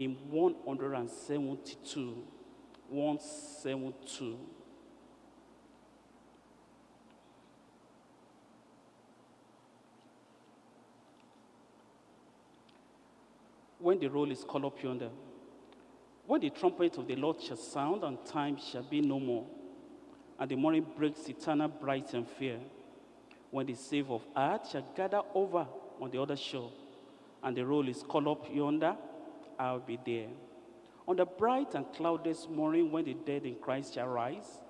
in 172. 172. When the roll is called up yonder, when the trumpet of the Lord shall sound, and time shall be no more, and the morning breaks eternal bright and fair, when the save of earth shall gather over on the other shore, and the roll is called up yonder, I'll be there. On the bright and cloudless morning, when the dead in Christ shall rise,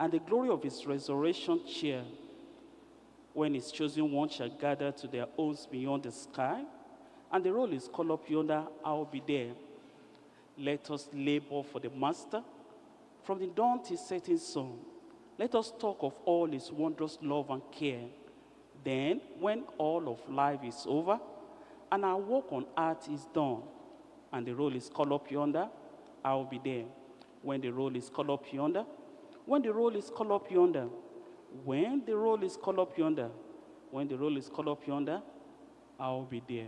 and the glory of his resurrection cheer, when his chosen ones shall gather to their homes beyond the sky, and the roll is called up yonder, I'll be there. Let us labor for the Master from the dawn till setting sun. Let us talk of all his wondrous love and care. Then, when all of life is over, and our work on earth is done, and the roll is called up yonder, I will be there. When the roll is called up yonder, when the roll is called up yonder, when the roll is called up yonder, when the roll is called up yonder, I will be there.